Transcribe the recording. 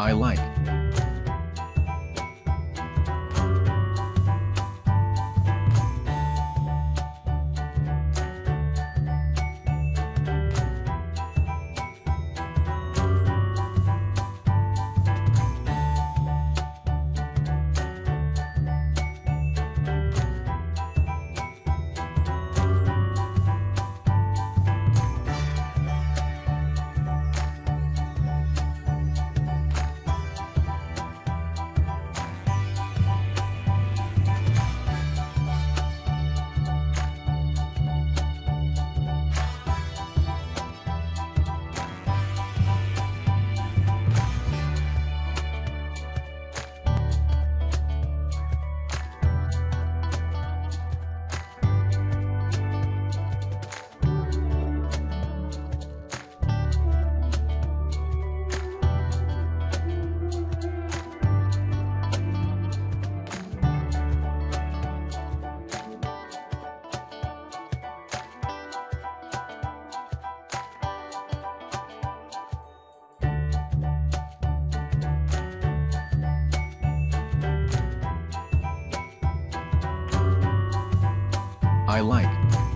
I like. I like.